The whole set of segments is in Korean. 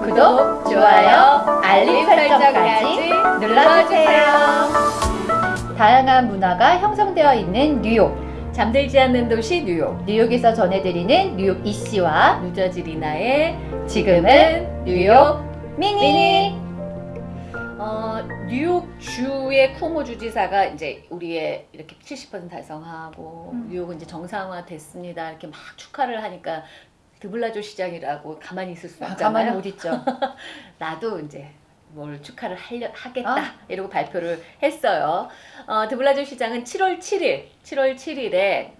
구독, 좋아요, 알림 설정까지 눌러주세요. 다양한 문화가 형성되어 있는 뉴욕. 잠들지 않는 도시 뉴욕. 뉴욕에서 전해드리는 뉴욕 이씨와 뉴저지 리나의 지금은 뉴욕 미니. 미니. 어, 뉴욕 주의 쿠오모 주지사가 이제 우리의 이렇게 70% 달성하고 음. 뉴욕은 이제 정상화 됐습니다. 이렇게 막 축하를 하니까 드블라조 시장이라고 가만히 있을 수 아, 없잖아요. 가만히 못 있죠. 나도 이제 뭘 축하를 하려, 하겠다 아. 이러고 발표를 했어요. 어, 드블라조 시장은 7월 7일, 7월 7일에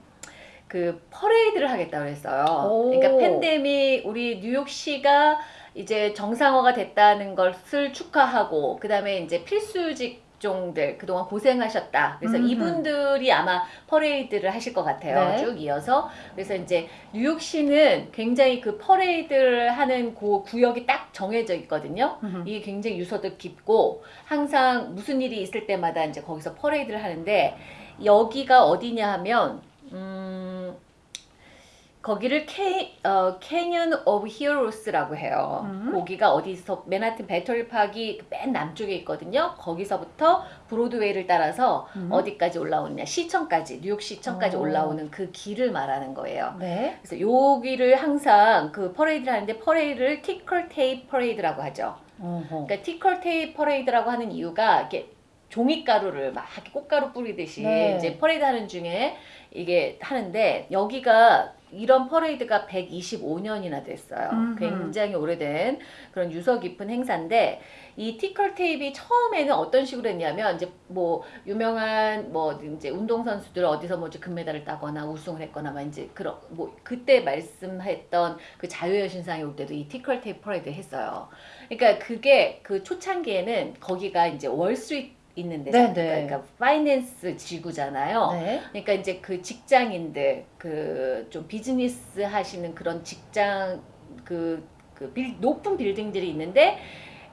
그 퍼레이드를 하겠다고 했어요. 오. 그러니까 팬데믹 우리 뉴욕시가 이제 정상화가 됐다는 것을 축하하고 그 다음에 이제 필수 직 종들 그동안 고생하셨다. 그래서 음흠. 이분들이 아마 퍼레이드를 하실 것 같아요. 네. 쭉 이어서 그래서 이제 뉴욕시는 굉장히 그 퍼레이드를 하는 그 구역이 딱 정해져 있거든요. 음흠. 이게 굉장히 유서도 깊고 항상 무슨 일이 있을 때마다 이제 거기서 퍼레이드를 하는데 여기가 어디냐 하면 음 거기를 캐, 어, Canyon of Heroes라고 해요. 음. 거기가 어디서 맨하튼 배터리 파크 맨 남쪽에 있거든요. 거기서부터 브로드웨이를 따라서 음. 어디까지 올라오느냐 시청까지 뉴욕 시청까지 오. 올라오는 그 길을 말하는 거예요. 네. 그래서 여기를 항상 그 퍼레이드를 하는데 퍼레이드를 ticker tape parade라고 하죠. 어허. 그러니까 ticker tape parade라고 하는 이유가 이렇게 종이가루를 막 꽃가루 뿌리듯이 네. 이제 퍼레이드 하는 중에 이게 하는데 여기가 이런 퍼레이드가 125년이나 됐어요. 음흠. 굉장히 오래된 그런 유서 깊은 행사인데 이 ticker tape이 처음에는 어떤 식으로 했냐면 이제 뭐 유명한 뭐 이제 운동 선수들 어디서 뭐 이제 금메달을 따거나 우승을 했거나 막 이제 그런 뭐 그때 말씀했던 그 자유의 여신상이 올 때도 이 ticker tape parade 했어요. 그러니까 그게 그 초창기에는 거기가 이제 월스트리트 있는 데서 네, 네. 그러니까 finance 지구잖아요. 네. 그러니까 이제 그 직장인들 그 좀 비즈니스 하시는 그런 직장 그, 그 빌, 높은 빌딩들이 있는데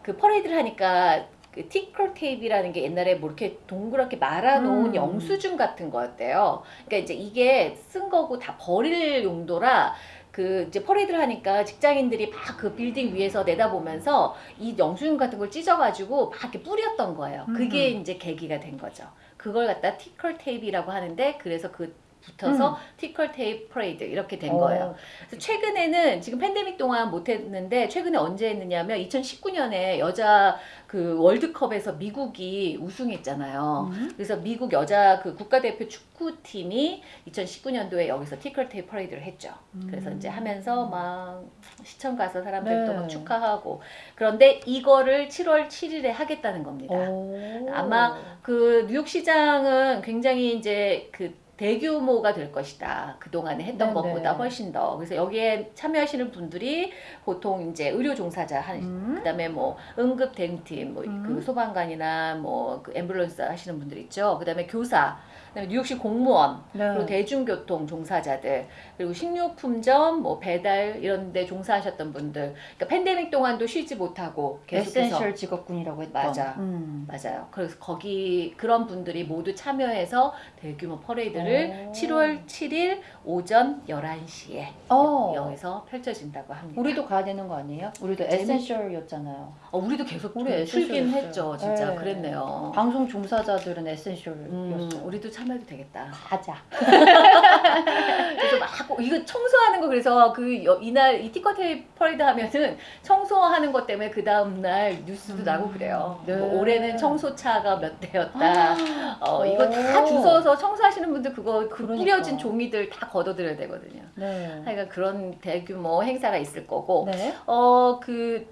그 퍼레이드를 하니까 그 ticker tape이라는 게 옛날에 뭐 이렇게 동그랗게 말아놓은 음. 영수증 같은 거였대요. 그러니까 이제 이게 쓴 거고 다 버릴 용도라 그 이제 퍼레이드를 하니까 직장인들이 막 그 빌딩 위에서 내다보면서 이 영수증 같은 걸 찢어가지고 막 이렇게 뿌렸던 거예요. 그게 음. 이제 계기가 된 거죠. 그걸 갖다 ticker tape이라고 하는데 그래서 그 붙어서 ticker tape parade 이렇게 된 거예요. 어. 그래서 최근에는 지금 팬데믹 동안 못 했는데 최근에 언제 했느냐면 2019년에 여자 그 월드컵에서 미국이 우승했잖아요. 음. 그래서 미국 여자 그 국가대표 축구팀이 2019년도에 여기서 ticker tape parade를 했죠. 그래서 음. 이제 하면서 막 시청 가서 사람들도 네. 막 축하하고 그런데 이거를 7월 7일에 하겠다는 겁니다. 오. 아마 그 뉴욕 시장은 굉장히 이제 그 대규모가 될 것이다. 그동안에 했던 네네. 것보다 훨씬 더. 그래서 여기에 참여하시는 분들이 보통 이제 의료 종사자 한 음. 그다음에 뭐 응급 대응팀 뭐그 음. 소방관이나 뭐그 앰뷸런스 하시는 분들 있죠. 그다음에 교사, 그다음에 뉴욕시 공무원, 네. 그리고 대중교통 종사자들, 그리고 식료품점, 뭐 배달 이런 데 종사하셨던 분들. 그러니까 팬데믹 동안도 쉬지 못하고 계속해서 essential 직업군이라고 했던. 맞아. 음. 맞아요. 그래서 거기 그런 분들이 모두 참여해서 대규모 퍼레이드를 오. 7월 7일 오전 11시에 어. 여기서 펼쳐진다고 합니다. 우리도 가야 되는 거 아니에요? 우리도 재밌- essential이었잖아요. 어, 우리도 계속 우리 출근. 했죠. 진짜 네. 그랬네요. 방송 종사자들은 essential이었어요. 음, 우리도 참여해도 되겠다. 가자. 그래서 막 이거 청소하는 거 그래서 그 여- 이날 이 ticker tape parade 하면은 청소하는 것 때문에 그 다음 날 뉴스도 음. 나고 그래요. 네. 뭐 올해는 청소차가 몇 대였다. 어, 이거 다 오. 주워서 청소하시는 분들 그거 그 그러니까. 뿌려진 종이들 다 걷어들여야 되거든요. 네. 하여간 그런 대규모 행사가 있을 거고 네. 어그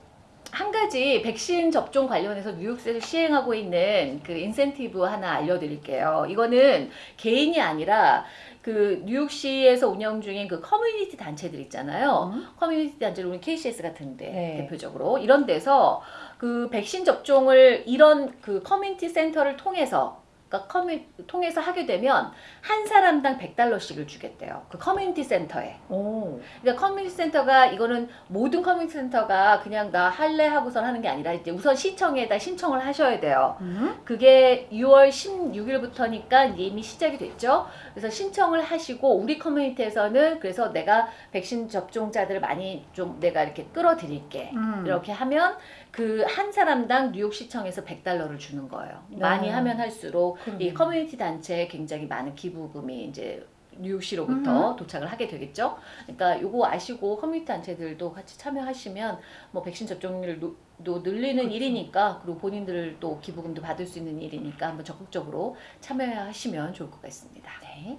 한 가지 백신 접종 관련해서 뉴욕시에서 시행하고 있는 그 인센티브 하나 알려드릴게요. 이거는 개인이 아니라 그 뉴욕시에서 운영 중인 그 커뮤니티 단체들 있잖아요. 음. 커뮤니티 단체로 우리 KCS 같은데 네. 대표적으로 이런 데서 그 백신 접종을 이런 그 커뮤니티 센터를 통해서 커뮤 통해서 하게 되면 한 사람당 100달러씩을 주겠대요. 그 커뮤니티 센터에. 오. 그러니까 커뮤니티 센터가 이거는 모든 커뮤니티 센터가 그냥 나 할래 하고선 하는 게 아니라 이제 우선 시청에다 신청을 하셔야 돼요. 음? 그게 6월 16일부터니까 이미 시작이 됐죠. 그래서 신청을 하시고 우리 커뮤니티에서는 그래서 내가 백신 접종자들을 많이 좀 내가 이렇게 끌어들일게. 음. 이렇게 하면 그 한 사람당 뉴욕 시청에서 100달러를 주는 거예요. 많이 네. 하면 할수록 이 그러네. 커뮤니티 단체에 굉장히 많은 기부금이 이제 뉴욕시로부터 도착을 하게 되겠죠. 그러니까 요거 아시고 커뮤니티 단체들도 같이 참여하시면 뭐 백신 접종률도 늘리는 그렇죠. 일이니까 그리고 본인들 또 기부금도 받을 수 있는 일이니까 한번 적극적으로 참여하시면 좋을 것 같습니다. 네.